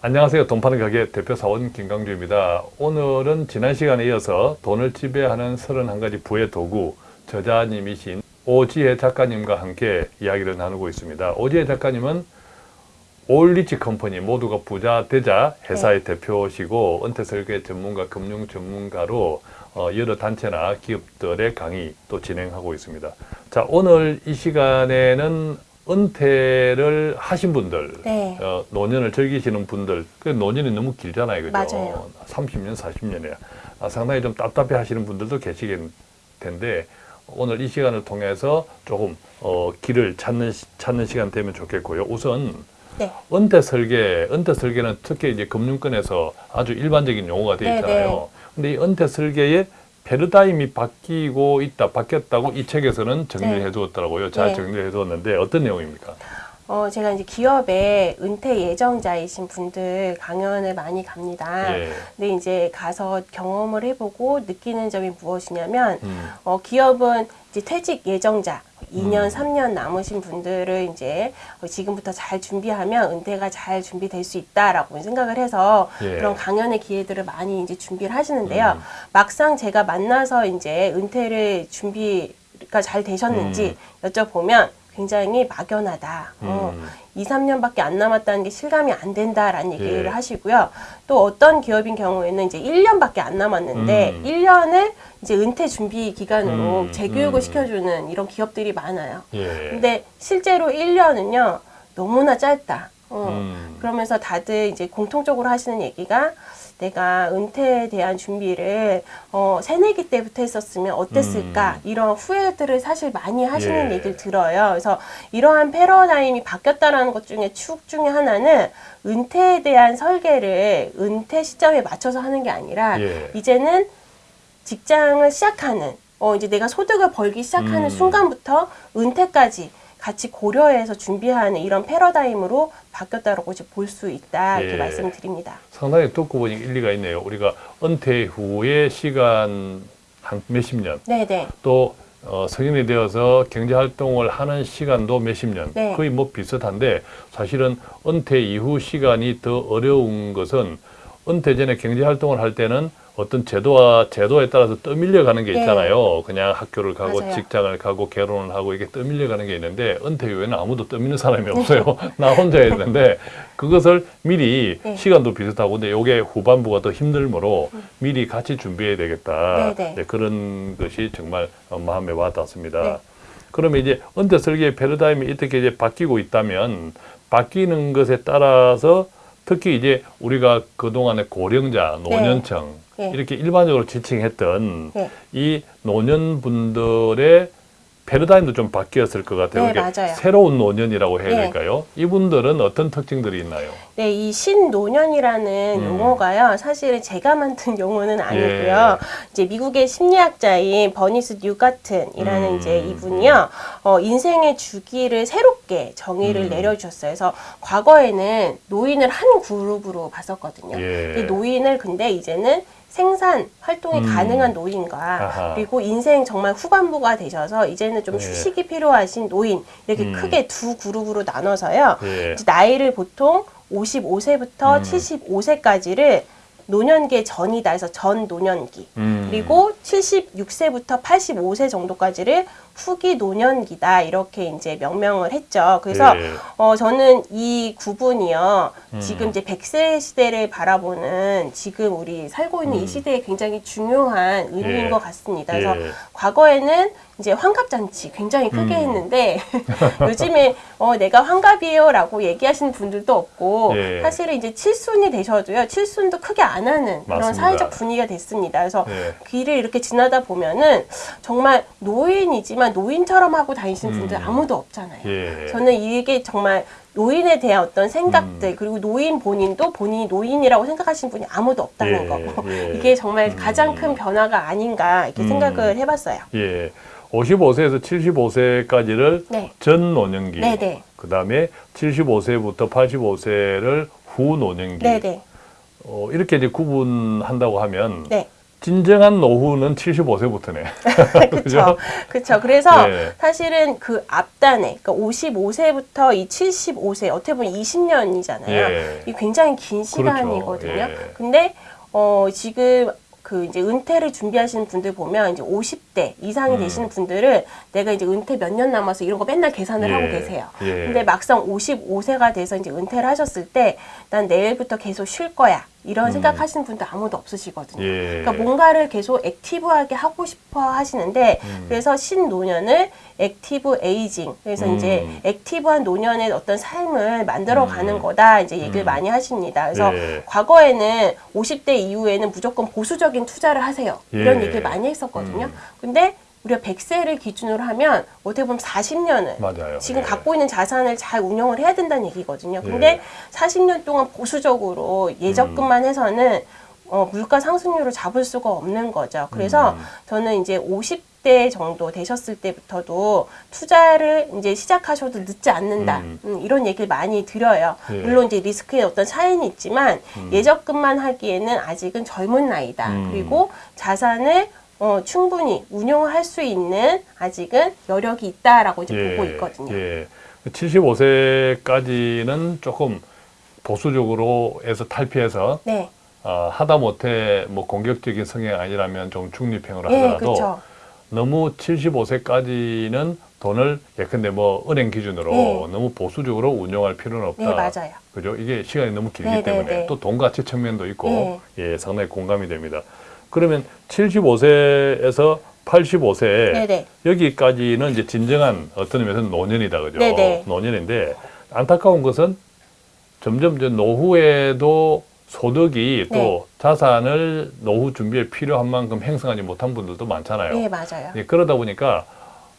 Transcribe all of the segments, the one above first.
안녕하세요. 돈 파는 가게 대표 사원 김강주입니다. 오늘은 지난 시간에 이어서 돈을 지배하는 31가지 부의 도구 저자님이신 오지혜 작가님과 함께 이야기를 나누고 있습니다. 오지혜 작가님은 올리치 컴퍼니 모두가 부자 되자 회사의 대표시고 은퇴 설계 전문가, 금융 전문가로 어, 여러 단체나 기업들의 강의 또 진행하고 있습니다. 자, 오늘 이 시간에는 은퇴를 하신 분들, 네. 어, 노년을 즐기시는 분들, 그 노년이 너무 길잖아요, 그죠? 맞아요. 30년, 40년이야. 아, 상당히 좀 답답해 하시는 분들도 계시겠 텐데, 오늘 이 시간을 통해서 조금, 어, 길을 찾는, 시- 찾는 시간 되면 좋겠고요. 우선, 네. 은퇴 설계, 은퇴 설계는 특히 이제 금융권에서 아주 일반적인 용어가 되어 네, 있잖아요. 근데 이 은퇴 설계의 패러다임이 바뀌고 있다, 바뀌었다고 이 책에서는 정리를 네. 해두었더라고요. 잘 네. 정리를 해두었는데 어떤 내용입니까? 어, 제가 이제 기업에 은퇴 예정자이신 분들 강연을 많이 갑니다. 예. 근데 이제 가서 경험을 해보고 느끼는 점이 무엇이냐면, 음. 어, 기업은 이제 퇴직 예정자, 2년, 음. 3년 남으신 분들을 이제 어, 지금부터 잘 준비하면 은퇴가 잘 준비될 수 있다라고 생각을 해서 예. 그런 강연의 기회들을 많이 이제 준비를 하시는데요. 음. 막상 제가 만나서 이제 은퇴를 준비가 잘 되셨는지 여쭤보면 굉장히 막연하다. 어, 음. 2, 3년밖에 안 남았다는 게 실감이 안 된다라는 얘기를 예. 하시고요. 또 어떤 기업인 경우에는 이제 1년밖에 안 남았는데 음. 1년을 이제 은퇴 준비 기간으로 음, 재교육을 음. 시켜주는 이런 기업들이 많아요. 예. 근데 실제로 1년은요 너무나 짧다. 어, 음. 그러면서 다들 이제 공통적으로 하시는 얘기가 내가 은퇴에 대한 준비를 어, 새내기 때부터 했었으면 어땠을까 이런 후회들을 사실 많이 하시는 음. 예. 얘기를 들어요. 그래서 이러한 패러다임이 바뀌었다라는 것 중에 축 중에 하나는 은퇴에 대한 설계를 은퇴 시점에 맞춰서 하는 게 아니라 예. 이제는 직장을 시작하는 어 이제 내가 소득을 벌기 시작하는 음. 순간부터 은퇴까지 같이 고려해서 준비하는 이런 패러다임으로 바뀌었다고 볼 수 있다 이렇게 예. 말씀을 드립니다. 상당히 듣고 보니 일리가 있네요. 우리가 은퇴 후의 시간 한 몇십 년, 네네. 또 어, 성인이 되어서 경제 활동을 하는 시간도 몇십 년, 네. 거의 뭐 비슷한데 사실은 은퇴 이후 시간이 더 어려운 것은 은퇴 전에 경제 활동을 할 때는 어떤 제도와 제도에 따라서 떠밀려 가는 게 네. 있잖아요. 그냥 학교를 가고 맞아요. 직장을 가고 결혼을 하고 이게 떠밀려 가는 게 있는데 은퇴 후에는 아무도 떠미는 사람이 없어요. 나 혼자 되는데 그것을 미리 네. 시간도 비슷하고 근데 요게 후반부가 더 힘들므로 미리 같이 준비해야 되겠다. 네, 네. 그런 것이 정말 어, 마음에 와닿습니다. 네. 그러면 이제 은퇴 설계의 패러다임이 이렇게 이제 바뀌고 있다면 바뀌는 것에 따라서 특히 이제 우리가 그동안의 고령자, 노년층 네. 이렇게 일반적으로 지칭했던 네. 이 노년분들의 패러다임도 좀 바뀌었을 것 같아요. 네, 맞아요. 새로운 노년이라고 해야 네. 될까요? 이분들은 어떤 특징들이 있나요? 네, 이 신노년이라는 음. 용어가요. 사실은 제가 만든 용어는 아니고요. 예. 이제 미국의 심리학자인 버니스 뉴가튼이라는 음. 이제 이분이요. 어, 인생의 주기를 새롭게 정의를 음. 내려주셨어요. 그래서 과거에는 노인을 한 그룹으로 봤었거든요. 예. 이 노인을 근데 이제는 생산 활동이 음. 가능한 노인과 아하. 그리고 인생 정말 후반부가 되셔서 이제는 좀 예. 휴식이 필요하신 노인 이렇게 음. 크게 두 그룹으로 나눠서요. 예. 이제 나이를 보통 55세부터 음. 75세까지를 노년계 전이다 해서 전 노년기. 음. 그리고 76세부터 85세 정도까지를 후기 노년기다 이렇게 이제 명명을 했죠. 그래서 예. 어 저는 이 구분이요. 음. 지금 이제 100세 시대를 바라보는 지금 우리 살고 있는 음. 이 시대에 굉장히 중요한 의미인 예. 것 같습니다. 그래서 예. 과거에는 이제 환갑잔치 굉장히 크게 음. 했는데 요즘에 어 내가 환갑이에요 라고 얘기하시는 분들도 없고 예. 사실은 이제 칠순이 되셔도요 칠순도 크게 안 하는 그런 맞습니다. 사회적 분위기가 됐습니다. 그래서 예. 길을 이렇게 지나다 보면은 정말 노인이지만 노인처럼 하고 다니시는 분들 음. 아무도 없잖아요. 예. 저는 이게 정말 노인에 대한 어떤 생각들 음. 그리고 노인 본인도 본인이 노인이라고 생각하시는 분이 아무도 없다는 예, 거 예. 이게 정말 음. 가장 큰 변화가 아닌가 이렇게 음. 생각을 해봤어요. 예. 55세에서 75세까지를 네. 전 노년기. 네 네. 그 다음에 75세부터 85세를 후 노년기. 네네. 어, 이렇게 이제 구분한다고 하면 네. 진정한 노후는 75세부터네. 그렇죠. 그렇죠. 그래서 네. 사실은 그 앞단에 그러니까 55세부터 이 75세 어떻게 보면 20년이잖아요. 예. 이 굉장히 긴 시간이거든요. 예. 근데 어 지금 그 이제 은퇴를 준비하시는 분들 보면 이제 50대 이상이 음. 되시는 분들은 내가 이제 은퇴 몇 년 남아서 이런 거 맨날 계산을 예. 하고 계세요. 예. 근데 막상 55세가 돼서 이제 은퇴를 하셨을 때 난 내일부터 계속 쉴 거야. 이런 음. 생각하시는 분들 아무도 없으시거든요. 예. 그러니까 뭔가를 계속 active하게 하고 싶어 하시는데 음. 그래서 신노년을 active aging 그래서 음. 이제 active한 노년의 어떤 삶을 만들어 가는 음. 거다 이제 얘기를 음. 많이 하십니다. 그래서 예. 과거에는 50대 이후에는 무조건 보수적인 투자를 하세요. 이런 예. 얘기를 많이 했었거든요. 음. 근데 우리가 100세를 기준으로 하면 어떻게 보면 40년을 맞아요. 지금 예. 갖고 있는 자산을 잘 운영을 해야 된다는 얘기거든요. 근데 예. 40년 동안 보수적으로 예적금만 음. 해서는 어, 물가 상승률을 잡을 수가 없는 거죠. 그래서 음. 저는 이제 50대 정도 되셨을 때부터도 투자를 이제 시작하셔도 늦지 않는다. 음. 음, 이런 얘기를 많이 드려요. 예. 물론 이제 리스크에 어떤 차이는 있지만 음. 예적금만 하기에는 아직은 젊은 나이다. 음. 그리고 자산을 어, 충분히 운용할 수 있는 아직은 여력이 있다라고 이제 보고 있거든요. 예. 75세까지는 조금 보수적으로 해서 탈피해서 네, 어, 하다 못해 뭐 공격적인 성향 아니라면 좀 중립형으로 예, 하더라도 그렇죠. 너무 75세까지는 돈을 예컨대 뭐 은행 기준으로 네. 너무 보수적으로 운용할 필요는 없다. 네, 맞아요. 그죠? 이게 시간이 너무 길기 네, 네, 때문에 네. 또돈 가치 측면도 있고 네. 예, 상당히 공감이 됩니다. 그러면 75세에서 85세 네, 네. 여기까지는 이제 진정한 어떤 의미에서는 노년이다 그죠? 네, 네. 노년인데 안타까운 것은 점점 이제 노후에도 소득이 또 네. 자산을 노후 준비에 필요한 만큼 행성하지 못한 분들도 많잖아요. 네, 맞아요. 예, 그러다 보니까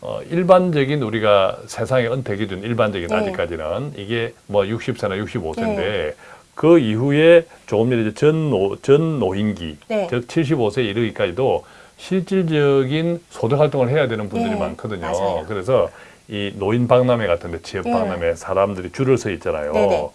어, 일반적인 우리가 세상의 은퇴 기준 일반적인 네. 아직까지는 이게 뭐 60세나 65세인데 네. 그 이후에 조금 전에 이제 전노 전 노인기 네. 즉 75세 이르기까지도 실질적인 소득 활동을 해야 되는 분들이 네, 많거든요. 맞아요. 그래서 이 노인 박람회 같은데 지역 네. 박람회 사람들이 줄을 서 있잖아요. 네네.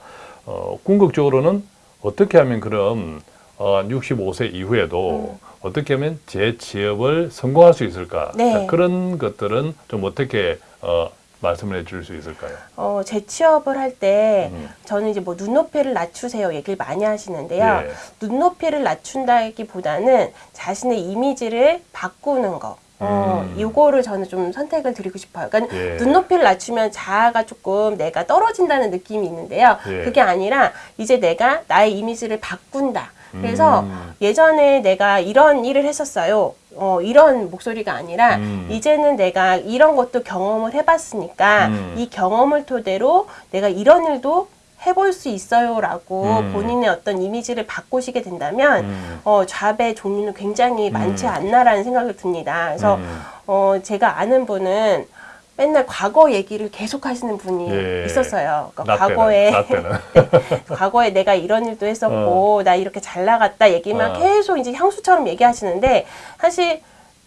어, 궁극적으로는 어떻게 하면 그럼 어, 65세 이후에도 어떻게 하면 제 취업을 성공할 수 있을까? 네. 자, 그런 것들은 좀 어떻게 어, 말씀을 해줄 수 있을까요? 어, 재취업을 할때 음. 저는 이제 뭐 눈높이를 낮추세요 얘기를 많이 하시는데요. 예. 눈높이를 낮춘다기보다는 자신의 이미지를 바꾸는 거. 어, 음. 이거를 저는 좀 선택을 드리고 싶어요. 그러니까 예. 눈높이를 낮추면 자아가 조금 내가 떨어진다는 느낌이 있는데요. 예. 그게 아니라 이제 내가 나의 이미지를 바꾼다. 그래서 음. 예전에 내가 이런 일을 했었어요. 어, 이런 목소리가 아니라 음. 이제는 내가 이런 것도 경험을 해봤으니까 음. 이 경험을 토대로 내가 이런 일도 해볼 수 있어요라고 음. 본인의 어떤 이미지를 바꾸시게 된다면 음. 어, 잡의 종류는 굉장히 많지 음. 않나라는 생각이 듭니다. 그래서 음. 어, 제가 아는 분은 맨날 과거 얘기를 계속 하시는 분이 예. 있었어요. 그러니까 과거에 나 때는. 과거에 내가 이런 일도 했었고 나 이렇게 잘 나갔다 얘기만 어. 계속 이제 향수처럼 얘기하시는데 사실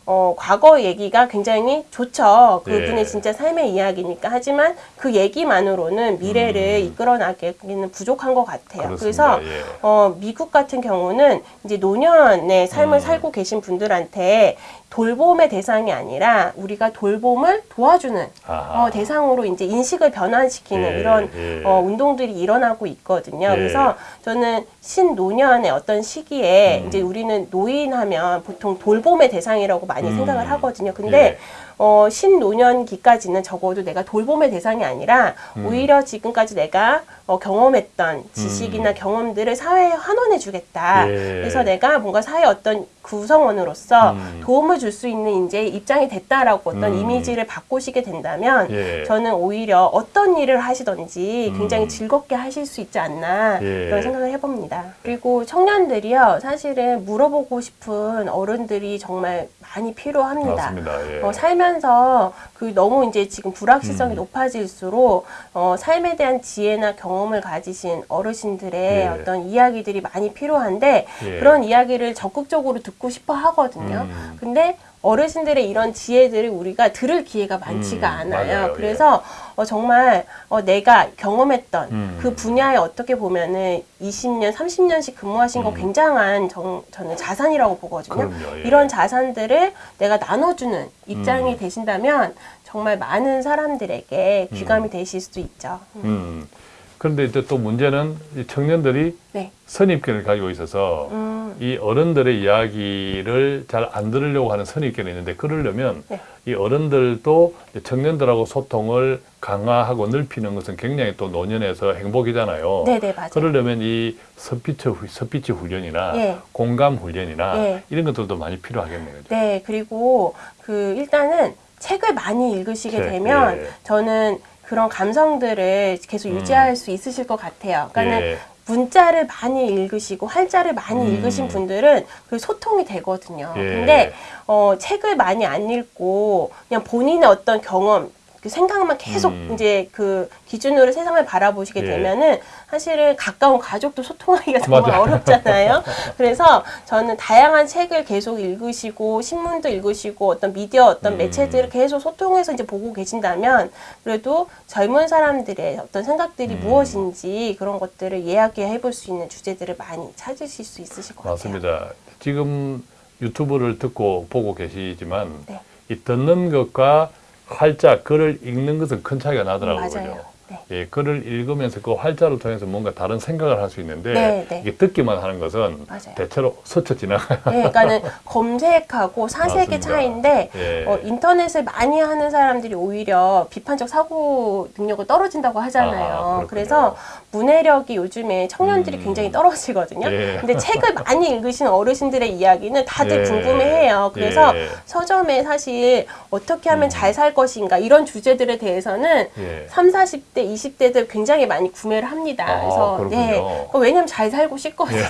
어, 과거 얘기가 굉장히 좋죠. 그분의 예. 진짜 삶의 이야기니까. 하지만 그 얘기만으로는 미래를 음. 이끌어 나가기는 부족한 것 같아요. 그렇습니다. 그래서 예. 어, 미국 같은 경우는 이제 노년의 삶을 음. 살고 계신 분들한테 돌봄의 대상이 아니라 우리가 돌봄을 도와주는 아하. 어, 대상으로 이제 인식을 변환시키는 예, 이런 예. 어, 운동들이 일어나고 있거든요. 예. 그래서 저는 신노년의 어떤 시기에 음. 이제 우리는 노인하면 보통 돌봄의 대상이라고 많이 음. 생각을 하거든요. 근데 예. 어, 신노년기까지는 적어도 내가 돌봄의 대상이 아니라 음. 오히려 지금까지 내가 어, 경험했던 지식이나 음. 경험들을 사회에 환원해 주겠다. 예. 그래서 내가 뭔가 사회 어떤 구성원으로서 음. 도움을 줄 수 있는 이제 입장이 됐다라고 어떤 음. 이미지를 바꾸시게 된다면 예. 저는 오히려 어떤 일을 하시던지 음. 굉장히 즐겁게 하실 수 있지 않나 예. 이런 생각을 해봅니다. 그리고 청년들이요 사실은 물어보고 싶은 어른들이 정말 많이 필요합니다. 맞습니다. 예. 어, 살면서 그 너무 이제 지금 불확실성이 음. 높아질수록 어, 삶에 대한 지혜나 경험을 가지신 어르신들의 예. 어떤 이야기들이 많이 필요한데 예. 그런 이야기를 적극적으로 듣고 싶어 하거든요. 음. 근데 어르신들의 이런 지혜들을 우리가 들을 기회가 많지가 음, 않아요. 맞아요. 예. 그래서 어, 정말 어, 내가 경험했던 음. 그 분야에 어떻게 보면은 20년, 30년씩 근무하신 거 음. 굉장한 정, 저는 자산이라고 보거든요. 그럼요. 예. 이런 자산들을 내가 나눠주는 입장이 음. 되신다면 정말 많은 사람들에게 귀감이 되실 수도 있죠. 음. 음. 그런데 이제 또 문제는 이 청년들이 네. 선입견을 가지고 있어서 음. 이 어른들의 이야기를 잘 안 들으려고 하는 선입견이 있는데 그러려면 네. 이 어른들도 청년들하고 소통을 강화하고 넓히는 것은 굉장히 또 노년에서 행복이잖아요. 네네 맞아요. 그러려면 이 후- 스피치 훈련이나 예. 공감 훈련이나 예. 이런 것들도 많이 필요하겠네요. 그죠? 네, 그리고 그 일단은 책을 많이 읽으시게 책, 되면 예. 저는 그런 감성들을 계속 음. 유지할 수 있으실 것 같아요. 그러니까는 예. 문자를 많이 읽으시고 활자를 많이 음. 읽으신 분들은 그 소통이 되거든요. 예. 근데 어, 책을 많이 안 읽고 그냥 본인의 어떤 경험 그 생각만 계속 음. 이제 그 기준으로 세상을 바라보시게 예. 되면은 사실은 가까운 가족도 소통하기가 정말 맞아요. 어렵잖아요. 그래서 저는 다양한 책을 계속 읽으시고 신문도 읽으시고 어떤 미디어 어떤 음. 매체들을 계속 소통해서 이제 보고 계신다면 그래도 젊은 사람들의 어떤 생각들이 음. 무엇인지 그런 것들을 이야기해 볼 수 있는 주제들을 많이 찾으실 수 있으실 것 같아요. 맞습니다. 지금 유튜브를 듣고 보고 계시지만 네. 이 듣는 것과 활자, 글을 읽는 것은 큰 차이가 나더라고요. 맞아요. 네. 예, 글을 읽으면서 그 활자를 통해서 뭔가 다른 생각을 할 수 있는데 네, 네. 이게 듣기만 하는 것은 맞아요. 대체로 스쳐 지나가요. 네, 그러니까는 검색하고 사색의 맞습니다. 차이인데 예. 어, 인터넷을 많이 하는 사람들이 오히려 비판적 사고 능력을 떨어진다고 하잖아요. 아. 그래서 문해력이 요즘에 청년들이 음. 굉장히 떨어지거든요. 예. 근데 책을 많이 읽으신 어르신들의 이야기는 다들 예. 궁금해해요. 그래서 예. 서점에 사실 어떻게 하면 음. 잘살 것인가 이런 주제들에 대해서는 예. 3, 40대, 20대들 굉장히 많이 구매를 합니다. 아, 그래서 그렇군요. 네. 어, 왜냐면 잘 살고 싶거든요.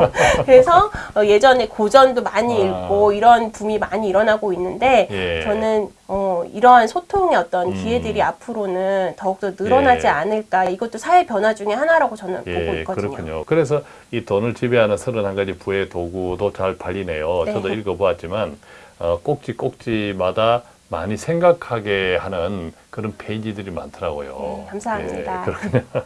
그래서 어, 예전에 고전도 많이 아. 읽고 이런 붐이 많이 일어나고 있는데 예. 저는 어, 이러한 소통의 어떤 음. 기회들이 앞으로는 더욱더 늘어나지 예. 않을까. 이것도 사회 변화 중에 하나라고 저는 보고 예, 있거든요. 그렇군요. 그래서 이 돈을 지배하는 31가지 부의 도구도 잘 팔리네요. 네. 저도 읽어보았지만 어, 꼭지 꼭지마다 많이 생각하게 하는 그런 페이지들이 많더라고요. 네, 감사합니다. 예, 그렇군요.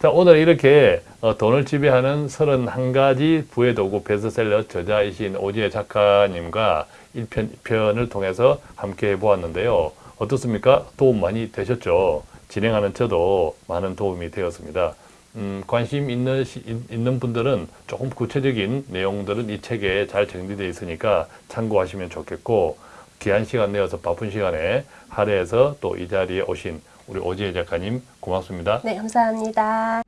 자, 오늘 이렇게 어, 돈을 지배하는 31가지 부의 도구 베스트셀러 저자이신 오지혜 작가님과 1편, 2편을 통해서 함께 해보았는데요. 어떻습니까? 도움 많이 되셨죠? 진행하는 저도 많은 도움이 되었습니다. 음, 관심 있는, 시- 있는 분들은 조금 구체적인 내용들은 이 책에 잘 정리되어 있으니까 참고하시면 좋겠고, 귀한 시간 내어서 바쁜 시간에 할애해서 또 이 자리에 오신 우리 오지혜 작가님 고맙습니다. 네, 감사합니다.